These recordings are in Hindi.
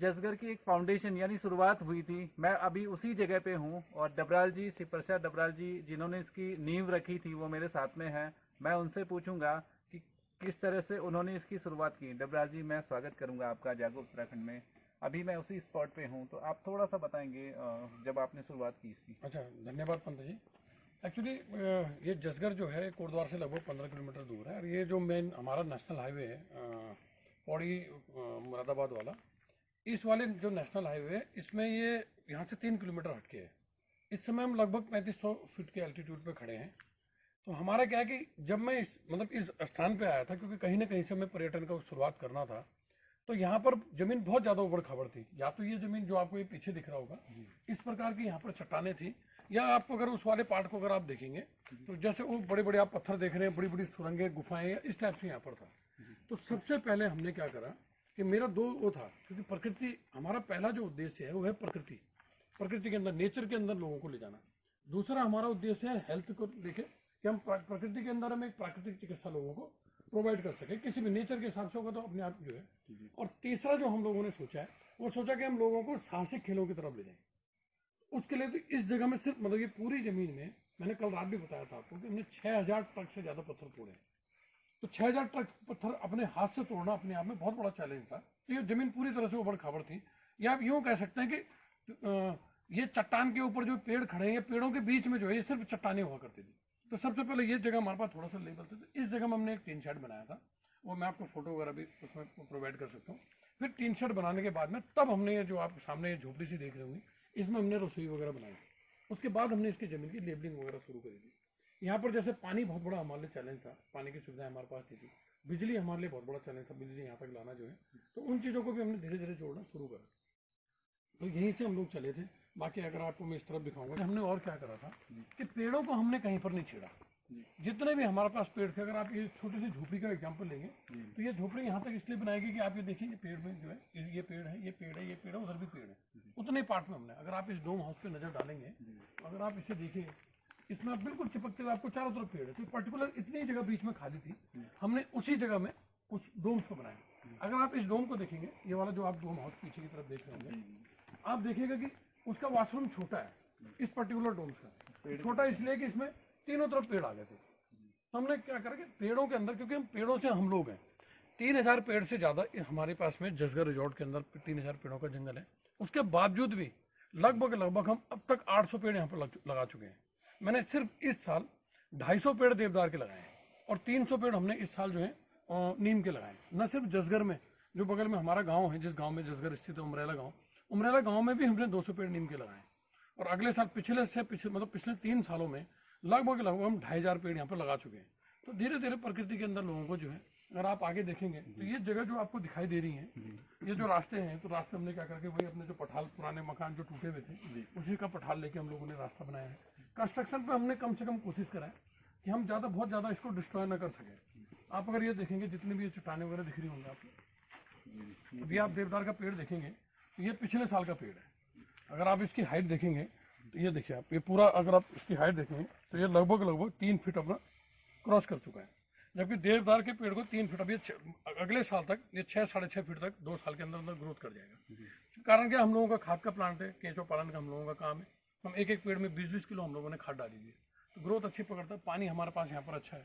जसगर की एक फाउंडेशन यानी शुरुआत हुई थी। मैं अभी उसी जगह पे हूँ और डबराल जी, श्री प्रसाद डबराल जी जिन्होंने इसकी नींव रखी थी, वो मेरे साथ में हैं। मैं उनसे पूछूँगा कि किस तरह से उन्होंने इसकी शुरुआत की। डबराल जी, मैं स्वागत करूँगा आपका जागो उत्तराखंड में। अभी मैं उसी स्पॉट पे हूँ तो आप थोड़ा सा बताएँगे जब आपने शुरुआत की इसकी। अच्छा धन्यवाद पंत जी। एक्चुअली ये जसगर जो है, कोटद्वार से लगभग पंद्रह किलोमीटर दूर है और ये जो मेन हमारा नेशनल हाईवे है पौड़ी मुरादाबाद वाला इस वाले जो नेशनल हाईवे है इसमें ये यहाँ से तीन किलोमीटर हटके है। इस समय हम लगभग पैंतीस सौ फीट के एल्टीट्यूड पे खड़े हैं। तो हमारा क्या है कि जब मैं इस मतलब इस स्थान पे आया था क्योंकि कहीं ना कहीं से मैं पर्यटन का शुरुआत करना था तो यहाँ पर ज़मीन बहुत ज़्यादा उबड़ खबड़ थी। या तो ये ज़मीन जो आपको ये पीछे दिख रहा होगा इस प्रकार की यहाँ पर चट्टाने थी। या आपको अगर उस वाले पार्ट को अगर आप देखेंगे तो जैसे वो बड़े बड़े आप पत्थर देख रहे हैं बड़ी बड़ी सुरंगें गुफाएँ इस टाइप से यहाँ पर था। तो सबसे पहले हमने क्या करा कि मेरा दो वो था क्योंकि प्रकृति हमारा पहला जो उद्देश्य है वो है प्रकृति। प्रकृति के अंदर नेचर के अंदर लोगों को ले जाना। दूसरा हमारा उद्देश्य है हेल्थ को लेके कि हम प्रकृति के अंदर हम एक प्राकृतिक चिकित्सा लोगों को प्रोवाइड कर सके। किसी भी नेचर के हिसाब से होगा तो अपने आप जो है। और तीसरा जो हम लोगों ने सोचा है वो सोचा कि हम लोगों को साहसिक खेलों की तरफ़ ले जाएँ। उसके लिए तो इस जगह में सिर्फ़ मतलब ये पूरी ज़मीन में मैंने कल रात भी बताया था आपको कि हमने छः हज़ार ट्रक से ज़्यादा पत्थर तोड़े हैं। तो छः हज़ार ट्रक पत्थर अपने हाथ से तोड़ना अपने आप में बहुत बड़ा चैलेंज था। तो ये ज़मीन पूरी तरह से उबड़ खाबड़ थी। या आप यूँ कह सकते हैं कि ये चट्टान के ऊपर जो पेड़ खड़े हैं पेड़ों के बीच में जो है, ये सिर्फ़ चट्टाने हुआ करती थी। तो सबसे पहले ये जगह हमारे पास थोड़ा सा लेवल था। इस जगह में हमने एक टीन शेड बनाया था। वो मैं आपको फ़ोटो वगैरह भी उसमें प्रोवाइड कर सकता हूँ। फिर टीन शेड बनाने के बाद में तब हमने ये जो आप सामने ये झोपड़ी सी देख रहे होंगे, इसमें हमने रसोई वगैरह बनाई। उसके बाद हमने इसकी ज़मीन की लेबलिंग वगैरह शुरू करी थी। यहाँ पर जैसे पानी बहुत बड़ा हमारे लिए चैलेंज था। पानी की सुविधा हमारे पास थी। बिजली हमारे लिए बहुत बड़ा चैलेंज था। बिजली यहाँ तक लाना जो है तो उन चीज़ों को भी हमने धीरे धीरे जोड़ना शुरू करा। तो यहीं से हम लोग चले थे। बाकी अगर आपको मैं इस तरफ़ दिखाऊँगा हमने और क्या करा था कि पेड़ों को हमने कहीं पर नहीं छेड़ा। जितने भी हमारे पास पेड़ थे अगर आप ये छोटी सी झोपड़ी का एग्ज़ाम्पल लेंगे तो ये झोपड़ी यहाँ तक इसलिए बनाएगी कि आप ये देखिए ये पेड़ में जो है ये पेड़ है ये पेड़ है ये पेड़ है उधर भी पेड़ है। उतने पार्ट में हमने। अगर आप इस डोम हाउस पे नज़र डालेंगे अगर आप इसे देखिए इसमें आप बिल्कुल चिपकते हुए, आपको चारों तरफ़ पेड़ है। तो पर्टिकुलर इतनी जगह बीच में खाली थी। हमने उसी जगह में कुछ डोम्स को बनाया। अगर आप इस डोम को देखेंगे, ये वाला जो आप डोम हाउस पीछे की तरफ़ देख रहे होंगे, आप देखिएगा कि उसका वॉशरूम छोटा है, इस पर्टिकुलर डोम्स का। छोटा इसलिए कि इसमें तीनों तरफ़ पेड़ आ गए थे। तो हमने क्या करा कि पेड़ों के अंदर, क्योंकि हम पेड़ों से हम लोग हैं, तीन हज़ार पेड़ से ज़्यादा हमारे पास में जसगर रिजॉर्ट के अंदर तीन हज़ार पेड़ों का जंगल है। उसके बावजूद भी लगभग लगभग हम अब तक 800 पेड़ यहाँ पर लगा चुके हैं। मैंने सिर्फ़ इस साल 250 पेड़ देवदार के लगाए हैं और 300 पेड़ हमने इस साल जो है नीम के लगाए हैं। न सिर्फ़ जसगर में जो बगल में हमारा गाँव है जिस गाँव में जसगर स्थित है उमरेला गाँव उमरेला गाँव में भी हमने 200 पेड़ नीम के लगाए हैं। और अगले साल पिछले से पिछले मतलब पिछले तीन सालों में लगभग लगभग हम ढाई हज़ार पेड़ यहाँ पर लगा चुके हैं। तो धीरे धीरे प्रकृति के अंदर लोगों को जो है अगर आप आगे देखेंगे तो ये जगह जो आपको दिखाई दे रही है ये जो रास्ते हैं तो रास्ते हमने क्या करके वही अपने जो पठाल पुराने मकान जो टूटे हुए थे उसी का पठाल लेके हम लोगों ने रास्ता बनाया है। कंस्ट्रक्शन पे हमने कम से कम कोशिश करा है कि हम ज़्यादा, बहुत ज़्यादा इसको डिस्ट्रॉय ना कर सकें। आप अगर ये देखेंगे, जितनी भी ये चट्टाने वगैरह दिख रही होंगी आपको, अभी आप देवदार का पेड़ देखेंगे तो ये पिछले साल का पेड़ है। अगर आप इसकी हाइट देखेंगे तो ये देखिए आप, ये पूरा अगर आप इसकी हाइट देखेंगे तो ये लगभग लगभग तीन फीट अपना क्रॉस कर चुका है। जबकि देवदार के पेड़ को तीन फीट ये अगले साल तक, ये छः साढ़े छः फीट तक दो साल के अंदर अंदर ग्रोथ कर जाएगा। कारण क्या, हम लोगों का खाद का प्लांट है केंचो पालन का हम लोगों का काम है। हम एक एक पेड़ में बीस बीस किलो हम लोगों ने खाद डाली हुई है। तो ग्रोथ अच्छी पकड़ता है पानी हमारे पास यहाँ पर अच्छा है।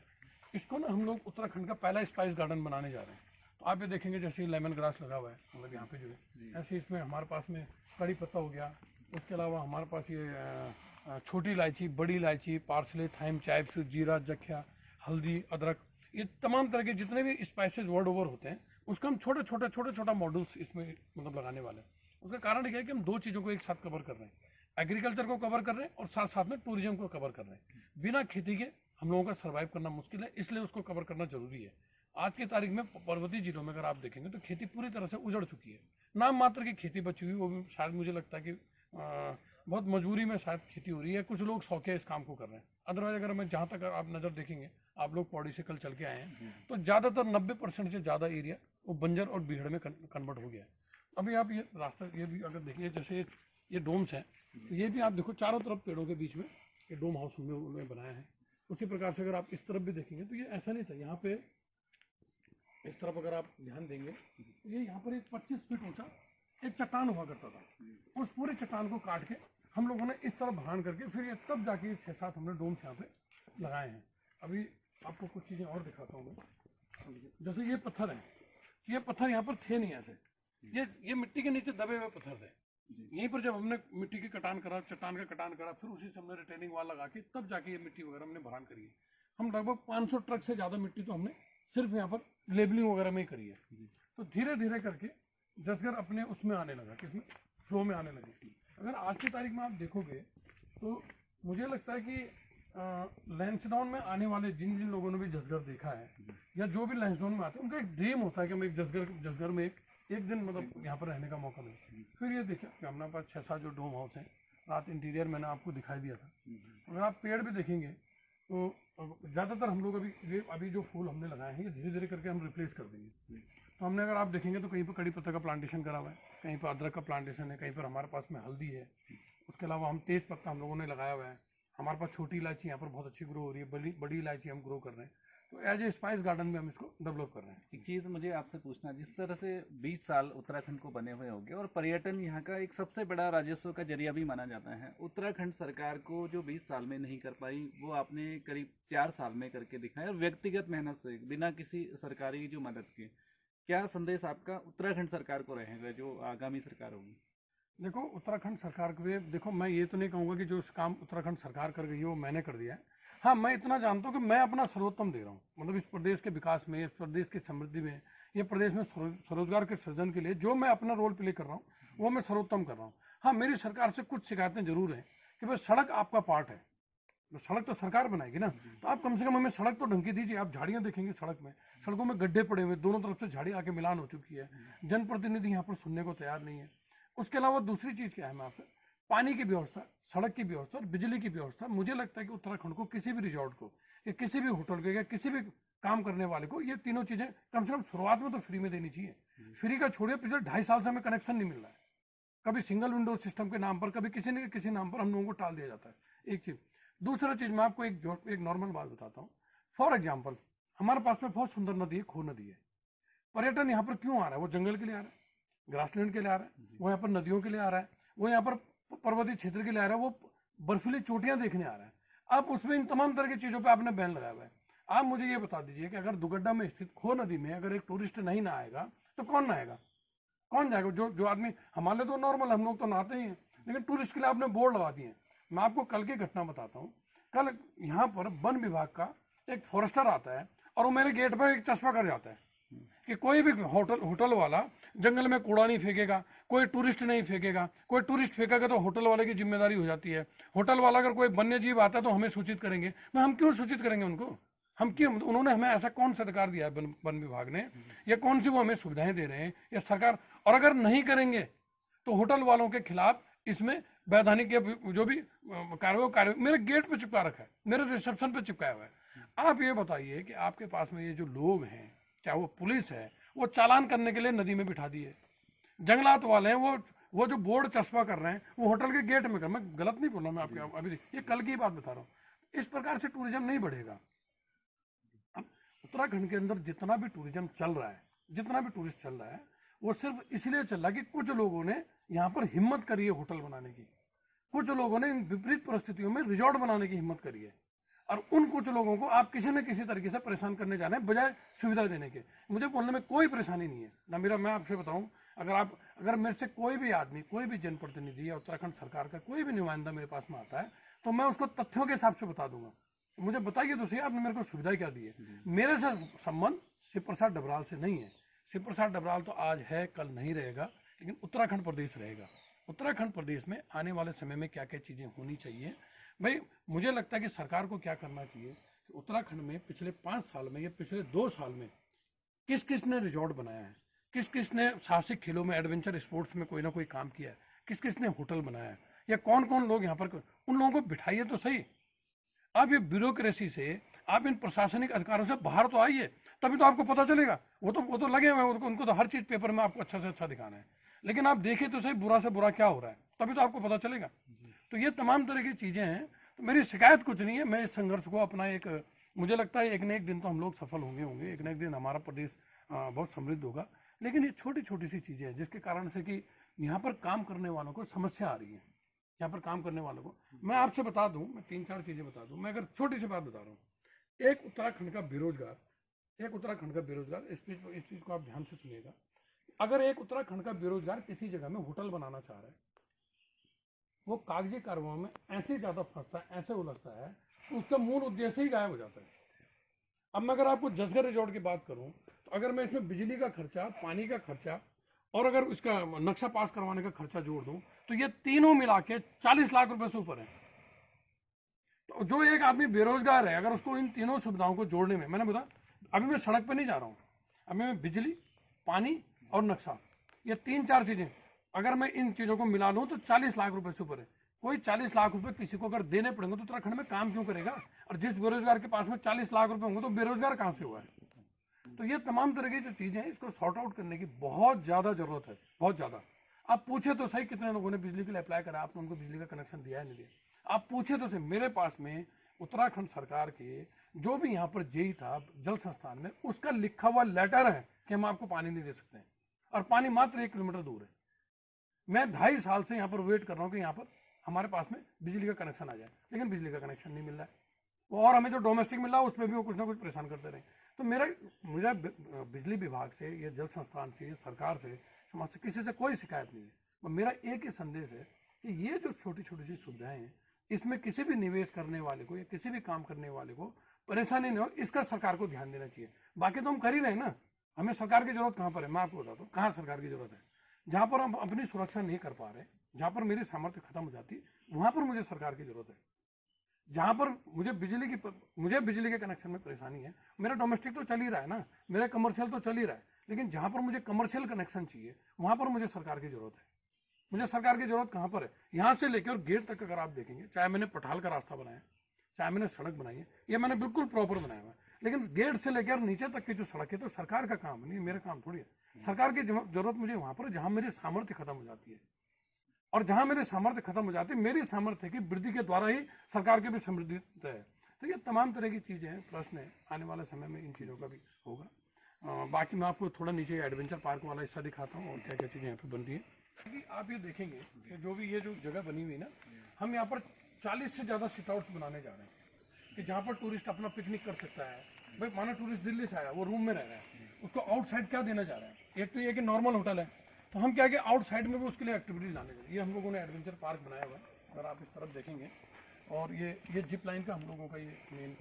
इसको ना हम लोग उत्तराखंड का पहला स्पाइस गार्डन बनाने जा रहे हैं। तो आप ये देखेंगे जैसे लेमन ग्रास लगा हुआ है मतलब यहाँ पे जो है। ऐसे इसमें हमारे पास में कड़ी पत्ता हो गया। उसके अलावा हमारे पास ये छोटी इलायची बड़ी इलायची पार्सले थाइम फिर जीरा जख्या हल्दी अदरक ये तमाम तरह के जितने भी स्पाइसेस वर्ल्ड ओवर होते हैं उसका हम छोटे छोटे छोटे छोटा मॉडल्स इसमें मतलब लगाने वाले हैं। उसका कारण क्या है कि हम दो चीज़ों को एक साथ कवर कर रहे हैं। एग्रीकल्चर को कवर कर रहे हैं और साथ साथ में टूरिज़्म को कवर कर रहे हैं। बिना खेती के हम लोगों का सर्वाइव करना मुश्किल है इसलिए उसको कवर करना ज़रूरी है। आज की तारीख में पर्वतीय जिलों में अगर आप देखेंगे तो खेती पूरी तरह से उजड़ चुकी है। नाम मात्र की खेती बची हुई वो भी शायद मुझे लगता है कि अ, बहुत मजबूरी में शायद खेती हो रही है। कुछ लोग शौके इस काम को कर रहे हैं। अदरवाइज़ अगर मैं जहाँ तक आप नज़र देखेंगे आप लोग पौड़ी से कल चल के आए हैं तो ज़्यादातर नब्बे परसेंट से ज़्यादा एरिया वो बंजर और बीहड़ में कन्वर्ट हो गया है। अभी आप ये रास्ता ये भी अगर देखिए जैसे ये डोम्स हैं। तो ये भी आप देखो, चारों तरफ़ पेड़ों के बीच में ये डोम हाउस उन्होंने बनाया है। उसी प्रकार से अगर आप इस तरफ़ भी देखेंगे तो ये ऐसा नहीं था। यहाँ पे इस तरफ़ अगर आप ध्यान देंगे तो ये यहाँ पर एक 25 फीट ऊँचा एक चट्टान हुआ करता था। उस पूरे चट्टान को काट के हम लोगों ने इस तरह भान करके फिर ये तब जाके छः सात हमने डोम्स यहाँ पे लगाए हैं। अभी आपको कुछ चीज़ें और दिखाता हूँ मैं। जैसे ये पत्थर है। ये पत्थर यहाँ पर थे नहीं ऐसे। ये ये मिट्टी के नीचे दबे हुए पत्थर थे। यहीं पर जब हमने मिट्टी की कटान करा चट्टान का कटान करा फिर उसी से हमने रिटेनिंग वाल लगा के तब जाके ये मिट्टी वगैरह हमने भरान करी है। हम लगभग 500 ट्रक से ज़्यादा मिट्टी तो हमने सिर्फ़ यहाँ पर लेबलिंग वगैरह में ही करी है। तो धीरे धीरे करके जसगर अपने उसमें आने लगा किसमें? फ्लो में आने लगी। अगर आज की तारीख में आप देखोगे तो मुझे लगता है कि लैंसडाउन में आने वाले जिन जिन लोगों ने भी जसगर देखा है या जो भी लैंसडाउन में आते हैं उनका एक ड्रीम होता है कि हम एक जसगर जसगर में एक एक दिन मतलब यहाँ पर रहने का मौका मिले। फिर ये देखिए कि हमारे पास छः सात जो डोम हाउस हैं, रात इंटीरियर मैंने आपको दिखाई दिया था। अगर आप पेड़ भी देखेंगे तो ज़्यादातर हम लोग अभी ये, अभी जो फूल हमने लगाए हैं, ये धीरे धीरे करके हम रिप्लेस कर देंगे। तो हमने अगर आप देखेंगे तो कहीं पर कड़ी पत्ता का प्लांटेशन करा हुआ है, कहीं पर अदरक का प्लांटेशन है, कहीं पर हमारे पास में हल्दी है। उसके अलावा हम तेज़ पत्ता हम लोगों ने लगाया हुआ है। हमारे पास छोटी इलायची यहाँ पर बहुत अच्छी ग्रो हो रही है, बड़ी बड़ी इलायची हम ग्रो कर रहे हैं। तो एज ए स्पाइस गार्डन में हम इसको डेवलप कर रहे हैं। एक चीज़ मुझे आपसे पूछना है, जिस तरह से 20 साल उत्तराखंड को बने हुए होंगे और पर्यटन यहाँ का एक सबसे बड़ा राजस्व का ज़रिया भी माना जाता है उत्तराखंड सरकार को जो 20 साल में नहीं कर पाई वो आपने करीब चार साल में करके दिखाया और व्यक्तिगत मेहनत से बिना किसी सरकारी जो मदद के क्या संदेश आपका उत्तराखंड सरकार को रहेगा जो आगामी सरकार होगी? देखो उत्तराखंड सरकार के देखो मैं ये तो नहीं कहूँगा कि जो काम उत्तराखंड सरकार कर गई है वो मैंने कर दिया है। हाँ मैं इतना जानता हूँ कि मैं अपना सर्वोत्तम दे रहा हूँ। मतलब इस प्रदेश के विकास में इस प्रदेश की समृद्धि में ये प्रदेश में स्वरोजगार के सृजन के लिए जो मैं अपना रोल प्ले कर रहा हूँ वो मैं सर्वोत्तम कर रहा हूँ। हाँ मेरी सरकार से कुछ शिकायतें ज़रूर हैं कि भाई सड़क आपका पार्ट है। तो सड़क तो सरकार बनाएगी ना? तो आप कम से कम हमें सड़क तो ढंग की दीजिए। आप झाड़ियाँ देखेंगे सड़क में। सड़कों में गड्ढे पड़े हुए दोनों तरफ़ से झाड़ी आके मिलान हो चुकी है। जनप्रतिनिधि यहाँ पर सुनने को तैयार नहीं है। उसके अलावा दूसरी चीज़ क्या है मैं आपसे? पानी की व्यवस्था सड़क की व्यवस्था और बिजली की व्यवस्था मुझे लगता है कि उत्तराखंड को किसी भी रिजॉर्ट को या किसी भी होटल को या किसी भी काम करने वाले को ये तीनों चीज़ें कम से कम शुरुआत में तो फ्री में देनी चाहिए। फ्री का छोड़िए पिछले ढाई साल से हमें कनेक्शन नहीं मिल रहा है। कभी सिंगल विंडो सिस्टम के नाम पर कभी किसी न किसी नाम पर हम लोगों को टाल दिया जाता है। एक चीज़। दूसरा चीज़ मैं आपको एक एक नॉर्मल बात बताता हूँ। फॉर एग्ज़ाम्पल हमारे पास में बहुत सुंदर नदी है खो नदी है। पर्यटन यहाँ पर क्यों आ रहा है? वो जंगल के लिए आ रहा है ग्रासलैंड के लिए आ रहा है वो यहाँ पर नदियों के लिए आ रहा है वो यहाँ पर पर्वतीय क्षेत्र के लिए आ रहा है, वो बर्फीली चोटियाँ देखने आ रहा है। अब उसमें इन तमाम तरह की चीज़ों पर आपने बैन लगाया हुआ है। आप मुझे ये बता दीजिए कि अगर दुगड्डा में स्थित खो नदी में अगर एक टूरिस्ट नहीं ना आएगा तो कौन ना आएगा? कौन जाएगा? जो जो आदमी, हमारे तो नॉर्मल हम लोग तो नहाते ही हैं। लेकिन टूरिस्ट के लिए आपने बोर्ड लगा दिए मैं आपको कल की घटना बताता हूँ। कल यहाँ पर वन विभाग का एक फॉरेस्टर आता है और वो मेरे गेट पर एक चश्मा कर जाता है। कि कोई भी होटल होटल वाला जंगल में कूड़ा नहीं फेंकेगा, कोई टूरिस्ट नहीं फेंकेगा, कोई टूरिस्ट फेंकेगा तो होटल वाले की ज़िम्मेदारी हो जाती है। होटल वाला अगर कोई वन्य जीव आता है तो हमें सूचित करेंगे। मैं, हम क्यों सूचित करेंगे उनको? हम क्यों, उन्होंने हमें ऐसा कौन सा अधिकार दिया है वन विभाग ने? या कौन सी वो हमें सुविधाएँ दे रहे हैं? या सरकार, और अगर नहीं करेंगे तो होटल वालों के खिलाफ इसमें वैधानिक जो भी कार्य कार्य, मेरे गेट पे चिपका रखा है, मेरे रिसेप्शन पे चिपकाया हुआ है। आप ये बताइए कि आपके पास में ये जो लोग हैं चाहे वो पुलिस है वो चालान करने के लिए नदी में बिठा दिए जंगलात वाले हैं वो वो जो बोर्ड चस्पा कर रहे हैं वो होटल के गेट में कर मैं गलत नहीं बोल रहा मैं आपके अभी ये कल की बात बता रहा हूँ। इस प्रकार से टूरिज़्म नहीं बढ़ेगा। उत्तराखंड के अंदर जितना भी टूरिज़्म चल रहा है जितना भी टूरिस्ट चल रहा है वो सिर्फ़ इसलिए चल रहा है कि कुछ लोगों ने यहाँ पर हिम्मत करी है होटल बनाने की। कुछ लोगों ने इन विपरीत परिस्थितियों में रिजॉर्ट बनाने की हिम्मत करी है। और उन कुछ लोगों को आप किसी न किसी तरीके से परेशान करने जा रहे हैं, बजाय सुविधा देने के। मुझे बोलने में कोई परेशानी नहीं है। ना मेरा, मैं आपसे बताऊँ, अगर आप, अगर मेरे से कोई भी आदमी, कोई भी जनप्रतिनिधि या उत्तराखंड सरकार का कोई भी नुमाइंदा मेरे पास में आता है तो मैं उसको तथ्यों के हिसाब से बता दूँगा। मुझे बताइए तो आपने मेरे को सुविधा क्या दी है? मेरे से संबंध शिव प्रसाद डबराल से नहीं है। शिव प्रसाद डबराल तो आज है, कल नहीं रहेगा, लेकिन उत्तराखंड प्रदेश रहेगा। उत्तराखंड प्रदेश में आने वाले समय में क्या क्या चीज़ें होनी चाहिए भाई मुझे लगता है कि सरकार को क्या करना चाहिए कि उत्तराखंड में पिछले पाँच साल में या पिछले दो साल में किस किस ने रिजॉर्ट बनाया है? किस किस ने साहसिक खेलों में एडवेंचर स्पोर्ट्स में कोई ना कोई काम किया है? किस किस ने होटल बनाया है? या कौन कौन लोग यहाँ पर उन लोगों को बिठाइए तो सही। आप ये ब्यूरोक्रेसी से, आप इन प्रशासनिक अधिकारों से बाहर तो आइए, तभी तो आपको पता चलेगा। वो तो वो तो लगे हुए उनको उनको तो हर चीज़ पेपर में आपको अच्छा से अच्छा दिखाना है। लेकिन आप देखिए तो सही, बुरा से बुरा क्या हो रहा है? तभी तो आपको पता चलेगा। तो ये तमाम तरह की चीज़ें हैं। तो मेरी शिकायत कुछ नहीं है। मैं इस संघर्ष को अपना एक, मुझे लगता है एक न एक दिन तो हम लोग सफल होंगे होंगे। एक न एक दिन हमारा प्रदेश बहुत समृद्ध होगा। लेकिन ये छोटी छोटी सी चीज़ें हैं, जिसके कारण से कि यहाँ पर काम करने वालों को समस्या आ रही है। यहाँ पर काम करने वालों को। मैं आपसे बता दूँ, मैं तीन चार चीज़ें बता दूँ। मैं अगर छोटी सी बात बता रहा हूँ। एक उत्तराखंड का बेरोजगार, एक उत्तराखंड का बेरोजगार, इस चीज़ इस चीज़ को आप ध्यान से सुनिएगा। अगर एक उत्तराखंड का बेरोजगार किसी जगह में होटल बनाना चाह रहा है वो कागज़ी कार्रवाई में ऐसे ज़्यादा फंसता है, ऐसे उलझता है उसका मूल उद्देश्य ही गायब हो जाता है। अब मैं अगर आपको जसगर रिजॉर्ट की बात करूँ तो अगर मैं इसमें बिजली का खर्चा, पानी का खर्चा, और अगर उसका नक्शा पास करवाने का खर्चा जोड़ दूँ तो ये तीनों मिला के चालीस लाख रुपए से ऊपर है। तो जो एक आदमी बेरोजगार है, अगर उसको इन तीनों सुविधाओं को जोड़ने में, मैंने बताया अभी मैं सड़क पर नहीं जा रहा हूँ। अभी मैं बिजली, पानी और नक्शा, ये तीन चार चीज़ें। अगर मैं इन चीज़ों को मिला लूँ तो चालीस लाख रुपए से ऊपर है। कोई चालीस लाख रुपए किसी को अगर देने पड़ेंगे तो उत्तराखंड में काम क्यों करेगा? और जिस बेरोजगार के पास में चालीस लाख रुपए होंगे तो बेरोजगार कहाँ से हुआ है? तो ये तमाम तरह की जो चीज़ें हैं, इसको सॉर्ट आउट करने की बहुत ज़्यादा ज़रूरत है, बहुत ज़्यादा। आप पूछे तो सही कितने लोगों ने बिजली के लिए अप्लाई करा, आपने उनको बिजली का कनेक्शन दिया है नहीं दिया। आप पूछे तो सही, मेरे पास में उत्तराखंड सरकार के जो भी यहाँ पर जेई था जल संस्थान में, उसका लिखा हुआ लेटर है कि हम आपको पानी नहीं दे सकते और पानी मात्र एक किलोमीटर दूर है। मैं ढाई साल से यहाँ पर वेट कर रहा हूँ कि यहाँ पर हमारे पास में बिजली का कनेक्शन आ जाए। लेकिन बिजली का कनेक्शन नहीं मिल रहा है। और हमें जो डोमेस्टिक मिल है उसमें भी वो कुछ ना कुछ परेशान करते रहे। तो मेरा मेरा बिजली विभाग से, या जल संस्थान से, या सरकार से, समाज से, किसी से कोई शिकायत नहीं है। और मेरा एक ही संदेश है कि ये जो छोटी छोटी सी सुविधाएँ हैं, इसमें किसी भी निवेश करने वाले को, या किसी भी काम करने वाले को परेशानी नहीं हो, इसका सरकार को ध्यान देना चाहिए। बाकी तो हम कर ही रहे हैं ना। हमें सरकार की ज़रूरत कहाँ पर है? मैं आपको बताता हूँ, कहाँ सरकार की ज़रूरत है? जहाँ पर हम अपनी सुरक्षा नहीं कर पा रहे, जहाँ पर मेरी सामर्थ्य खत्म हो जाती, वहाँ पर मुझे सरकार की ज़रूरत है। जहाँ पर मुझे बिजली की मुझे बिजली के कनेक्शन में परेशानी है। मेरा डोमेस्टिक तो चल ही रहा है ना, मेरा कमर्शियल तो चल ही रहा है, लेकिन जहाँ पर मुझे कमर्शियल कनेक्शन चाहिए, वहाँ पर मुझे सरकार की ज़रूरत है। मुझे सरकार की ज़रूरत कहाँ पर है? यहाँ से लेकर गेट तक अगर आप देखेंगे, चाहे मैंने पठाल का रास्ता बनाया, चाहे मैंने सड़क बनाई है, ये मैंने बिल्कुल प्रॉपर बनाया हुआ है। लेकिन गेट से लेकर नीचे तक की जो सड़क है तो सरकार का काम नहीं, मेरा काम थोड़ी है। सरकार की ज़रूरत मुझे वहाँ पर जहाँ मेरी सामर्थ्य खत्म हो जाती है। और जहाँ मेरे सामर्थ्य खत्म हो जाती है मेरी सामर्थ्य की वृद्धि के द्वारा ही सरकार की भी समृद्धि है। तो ये तमाम तरह की चीज़ें हैं प्रश्न है। आने वाले समय में इन चीज़ों का भी होगा। अ, बाकी मैं आपको थोड़ा नीचे एडवेंचर पार्क वाला हिस्सा दिखाता हूँ और क्या क्या चीज़ें यहाँ पे बन रही है। आप ये देखेंगे कि जो भी ये जो जगह बनी हुई है ना हम यहाँ पर 40 से ज़्यादा सिट आउट्स बनाने जा रहे हैं। कि जहाँ पर टूरिस्ट अपना पिकनिक कर सकता है। भाई, माना टूरिस्ट दिल्ली से आया, वो रूम में रह रहा है। उसको आउटसाइड क्या देना चाह रहा है? एक तो ये कि नॉर्मल होटल है। तो हम क्या कि आउटसाइड में भी उसके लिए एक्टिविटीज़ लाने चाहिए। ये हम लोगों ने एडवेंचर पार्क बनाया हुआ है। अगर आप इस तरफ़ देखेंगे, और ये ये जिप लाइन का हम लोगों का ये मेन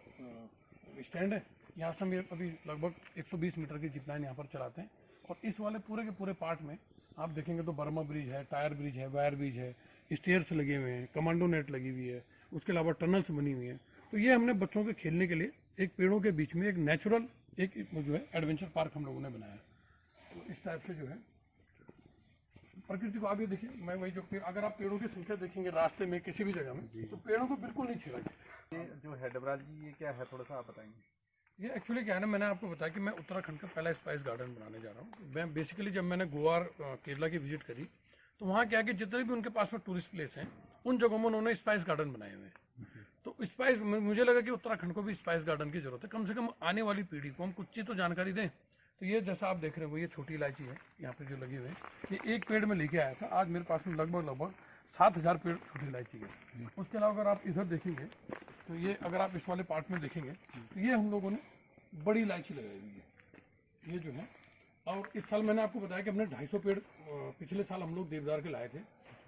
स्टैंड है। यहाँ से हम ये अभी लगभग 120 मीटर की जिप लाइन यहाँ पर चलाते हैं। और इस वाले पूरे के पूरे पार्ट में, आप देखेंगे तो बर्मा ब्रिज है टायर ब्रिज है वायर ब्रिज है स्टेयर्स लगे हुए हैं कमांडो नेट लगी हुई है, उसके अलावा टनल्स बनी हुई हैं। तो ये हमने बच्चों के खेलने के लिए एक पेड़ों के बीच में एक नेचुरल एक जो है एडवेंचर पार्क हम लोगों ने बनाया। है तो इस टाइप से जो है प्रकृति को आप ये देखिए मैं वही जो पेड़ अगर आप पेड़ों की संख्या देखेंगे रास्ते में किसी भी जगह में तो पेड़ों को बिल्कुल नहीं छेड़ा ये जो है डबराल जी ये क्या है? थोड़ा सा आप बताएँगे। ये एक्चुअली क्या है ना मैंने आपको बताया कि मैं उत्तराखंड का पहला स्पाइस गार्डन बनाने जा रहा हूँ। मैं बेसिकली जब मैंने गोवा केरला की विज़िट करी तो वहाँ क्या है कि जितने भी उनके पास में टूरिस्ट प्लेस हैं उन जगहों में उन्होंने स्पाइस गार्डन बनाए हुए हैं। स्पाइस मुझे लगा कि उत्तराखंड को भी स्पाइस गार्डन की ज़रूरत है। कम से कम आने वाली पीढ़ी को हम कुछ चीज़ तो जानकारी दें। तो ये जैसा आप देख रहे हो, ये छोटी इलायची है, यहाँ पे जो लगी हुई है। ये एक पेड़ में लेके आया था। आज मेरे पास में लगभग लगभग सात हज़ार पेड़ छोटी इलायची के उसके अलावा अगर आप इधर देखेंगे तो ये अगर आप इस वाले पार्ट में देखेंगे तो ये हम लोगों ने बड़ी इलायची लगाई हुई है। ये जो है, और इस साल मैंने आपको बताया कि हमने 250 पेड़ पिछले साल हम लोग देवदार के लाए थे।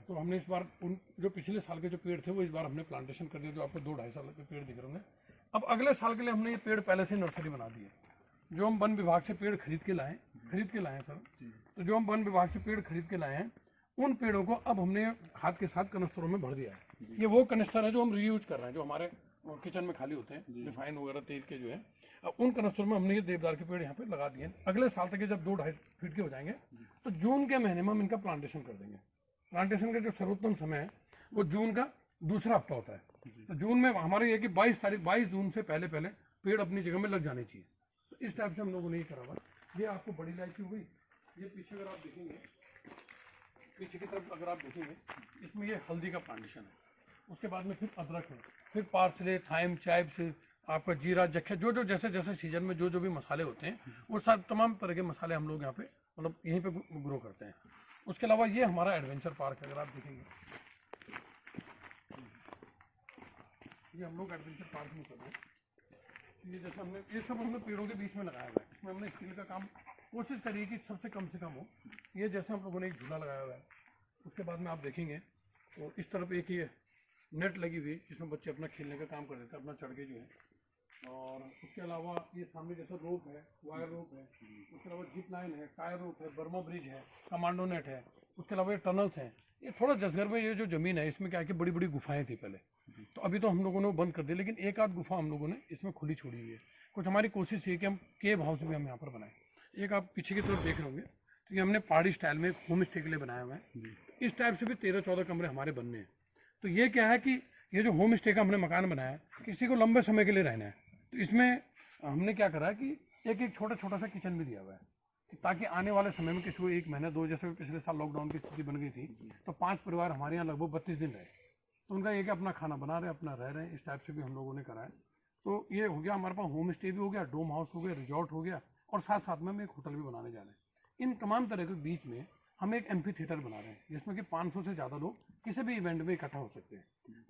तो हमने इस बार उन जो पिछले साल के जो पेड़ थे वो इस बार हमने प्लांटेशन कर दिया जो आपको दो ढाई साल के पेड़ दिख रहे होंगे। अब अगले साल के लिए हमने ये पेड़ पहले से नर्सरी बना दी है जो हम वन विभाग से पेड़ खरीद के लाए खरीद के लाए सर। तो जो हम वन विभाग से पेड़ खरीद के लाए हैं उन पेड़ों को अब हमने खाद के साथ कनस्तरों में भर दिया है। ये वो कनस्तर है जो हम रीयूज कर रहे हैं जो हमारे किचन में खाली होते हैं रिफाइन वगैरह तेल के जो है। अब उन कनस्तरों में हमने ये देवदार के पेड़ यहाँ पे लगा दिए अगले साल तक ये जब दो ढाई फीट के हो जाएँगे तो जून के महीने में हम इनका प्लांटेशन कर देंगे। प्लांटेशन का जो सर्वोत्तम समय है, वो जून का दूसरा हफ़्ता होता है। तो जून में हमारे ये कि 22 तारीख 22 जून से पहले पहले पेड़ अपनी जगह में लग जाने चाहिए। तो इस टाइप से हम लोगों ने ये करा हुआ। ये आपको बड़ी इलायची हो गई। ये पीछे अगर आप देखेंगे, पीछे की तरफ़ अगर आप देखेंगे, इसमें ये हल्दी का प्लांटेशन है। उसके बाद में फिर अदरक है। फिर पार्सले थाइम चाइब्स आपका जीरा जख्या जो जो जैसे जैसे सीज़न में जो जो भी मसाले होते हैं, वो सब तमाम तरह के मसाले हम लोग यहाँ पे मतलब यहीं पे ग्रो करते हैं। उसके अलावा ये हमारा एडवेंचर पार्क है, अगर आप देखेंगे। ये हम लोग एडवेंचर पार्क में कर रहे हैं ये जैसे हमने, ये सब हमने पेड़ों के बीच में लगाया हुआ है। इसमें हमने स्टील का काम कोशिश करी है कि सबसे कम से कम हो। ये जैसे हम लोगों ने एक झूला लगाया हुआ है, उसके बाद में आप देखेंगे। तो इस तरफ़ एक ये नेट लगी हुई है, जिसमें बच्चे अपना खेलने का काम कर देते हैं, अपना चढ़ के जो है। और उसके अलावा ये सामने जैसा रोप है, वायर रोप है, उसके अलावा जिप लाइन है टायर रोप है बर्मा ब्रिज है कमांडो नेट है, उसके अलावा ये टनल्स हैं। ये थोड़ा जसगर में ये जो ज़मीन है, इसमें क्या है कि बड़ी बड़ी गुफाएँ थी पहले। तो अभी तो हम लोगों ने बंद कर दिया लेकिन एक आध गुफा हम लोगों ने इसमें खुली छोड़ी हुई है। कुछ हमारी कोशिश है कि हम केव हाउस भी हम यहाँ पर बनाएँ। एक आप पीछे की तरफ़ देख रहे होंगे तो ये हमने पहाड़ी स्टाइल में होम स्टे के लिए बनाया हुआ है। इस टाइप से भी तेरह चौदह कमरे हमारे बनने हैं। तो ये क्या है कि ये जो होम स्टे का हमने मकान बनाया किसी को लंबे समय के लिए रहना है। तो इसमें हमने क्या करा कि एक एक छोटा छोटा सा किचन भी दिया हुआ है, कि ताकि आने वाले समय में किसी को एक महीना, दो, जैसे पिछले साल लॉकडाउन की स्थिति बन गई थी तो पाँच परिवार हमारे यहाँ लगभग बत्तीस दिन रहे। तो उनका ये कि अपना खाना बना रहे, अपना रह रहे हैं, इस टाइप से भी हम लोगों ने करा है। तो ये हो गया हमारे पास होम स्टे भी हो गया डोम हाउस हो गया रिजॉर्ट हो गया, और साथ साथ में हम एक होटल भी बनाने जा रहे हैं। इन तमाम तरह के बीच में हम एक एम्फी थिएटर बना रहे हैं, जिसमें कि 500 से ज़्यादा लोग किसी भी इवेंट में इकट्ठा हो सकते हैं।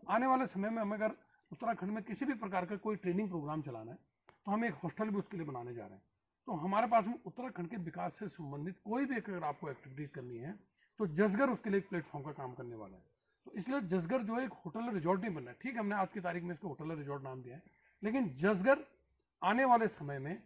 आने वाले समय में हमें अगर उत्तराखंड में किसी भी प्रकार का कोई ट्रेनिंग प्रोग्राम चलाना है तो हम एक हॉस्टल भी उसके लिए बनाने जा रहे हैं। तो हमारे पास में उत्तराखंड के विकास से संबंधित कोई भी अगर आपको एक्टिविटीज़ करनी है तो जसगर उसके लिए एक प्लेटफॉर्म का काम करने वाला है। तो इसलिए जसगर जो है एक होटल रिजॉर्ट नहीं बनना है। ठीक है, हमने आज की तारीख में इसको होटल रिजॉर्ट नाम दिया है, लेकिन जसगर आने वाले समय में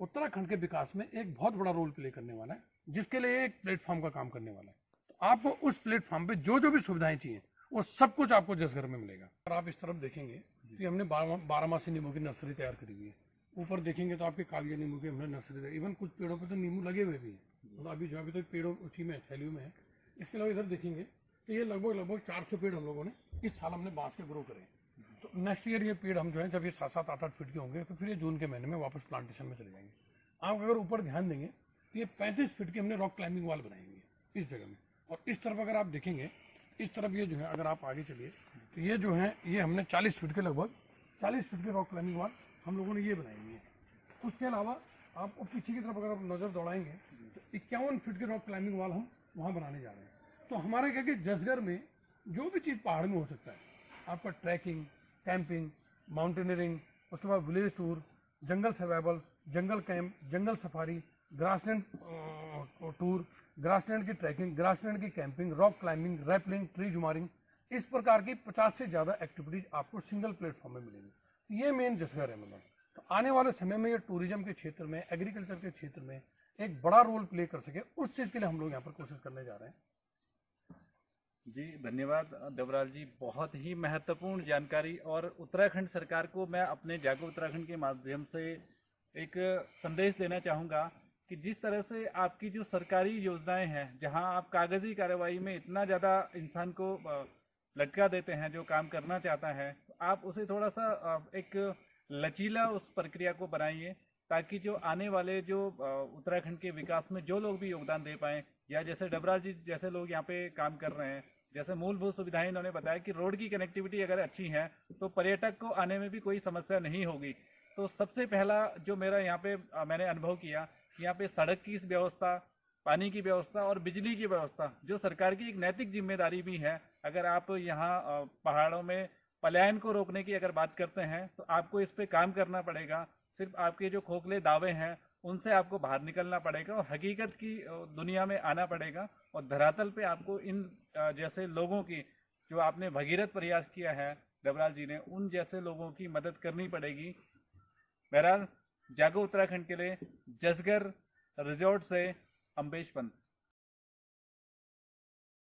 उत्तराखंड के विकास में एक बहुत बड़ा रोल प्ले करने वाला है, जिसके लिए एक प्लेटफॉर्म का काम करने वाला है। तो आपको उस प्लेटफॉर्म पे जो जो भी सुविधाएँ चाहिए वो सब कुछ आपको जसगर में मिलेगा। और आप इस तरफ़ देखेंगे कि हमने बारह मासी नींबू की नर्सरी तैयार करी हुई है। ऊपर देखेंगे तो आपके कागज़ी नींबू की हमने नर्सरी इवन कुछ पेड़ों पे तो नींबू लगे हुए भी हैं। तो अभी जो अभी तो पेड़ों उसी में, थैलियों में है। इसके अलावा इधर देखेंगे तो ये लगभग लगभग चार सौ पेड़ हम लोगों ने इस साल हमने बाँस के ग्रो करे तो नेक्स्ट ईयर ये पेड़ हम जो है, जब ये सात सात, आठ आठ फीट के होंगे तो फिर ये जून के महीने में वापस प्लांटेशन में चले जाएँगे। आप अगर ऊपर ध्यान देंगे तो ये पैंतीस फीट की हमने रॉक क्लाइंबिंग वाल है इस जगह में। और इस तरफ़ अगर आप देखेंगे इस तरफ़ ये जो है, अगर आप आगे चलिए तो ये जो है, ये हमने चालीस फीट के लगभग, चालीस फीट के रॉक क्लाइंबिंग वाल हम लोगों ने ये बनाई हुई है। उसके अलावा आप पीछे की तरफ़ अगर आप नज़र दौड़ाएँगे तो इक्यावन फीट के रॉक क्लाइंबिंग वाल हम वहाँ बनाने जा रहे हैं। तो हमारा क्या कि जसगर में जो भी चीज़ पहाड़ में हो सकता है, आपका ट्रैकिंग कैंपिंग माउंटेनियरिंग उसके बाद village tour jungle survival jungle camp jungle safari grassland tour, grassland की ट्रैकिंग, ग्रासलैंड की camping, rock climbing, rappelling, tree jumaring, इस प्रकार की 50 से ज़्यादा एक्टिविटीज़ आपको सिंगल प्लेटफॉर्म में मिलेगी। ये मेन जसगर है मतलब। तो आने वाले समय में ये टूरिज़्म के क्षेत्र में, एग्रीकल्चर के क्षेत्र में एक बड़ा रोल प्ले कर सके, उस चीज़ के लिए हम लोग यहाँ पर कोशिश करने जा रहे हैं। जी, धन्यवाद देवराज जी। बहुत ही महत्वपूर्ण जानकारी और उत्तराखंड सरकार को मैं अपने जागो उत्तराखंड के माध्यम से एक संदेश देना चाहूँगा। कि जिस तरह से आपकी जो सरकारी योजनाएँ हैं, जहाँ आप कागज़ी कार्रवाई में इतना ज़्यादा इंसान को लटका देते हैं, जो काम करना चाहता है, आप उसे थोड़ा सा एक लचीला उस प्रक्रिया को बनाइए, ताकि जो आने वाले जो उत्तराखंड के विकास में जो लोग भी योगदान दे पाएँ, या जैसे डबराज जी जैसे लोग यहाँ पे काम कर रहे हैं, जैसे मूलभूत सुविधाएँ इन्होंने बताया कि रोड की कनेक्टिविटी अगर अच्छी है तो पर्यटक को आने में भी कोई समस्या नहीं होगी। तो सबसे पहला जो मेरा यहाँ पे मैंने अनुभव किया, यहाँ पे सड़क की व्यवस्था, पानी की व्यवस्था और बिजली की व्यवस्था, जो सरकार की एक नैतिक ज़िम्मेदारी भी है। अगर आप यहाँ पहाड़ों में पलायन को रोकने की अगर बात करते हैं तो आपको इस पर काम करना पड़ेगा। सिर्फ़ आपके जो खोखले दावे हैं, उनसे आपको बाहर निकलना पड़ेगा और हकीकत की दुनिया में आना पड़ेगा और धरातल पे आपको इन जैसे लोगों की, जो आपने भगीरथ प्रयास किया है डबराल जी ने, उन जैसे लोगों की मदद करनी पड़ेगी। बहरहाल जागो उत्तराखंड के लिए जसगर रिजॉर्ट से अम्बेश पंत।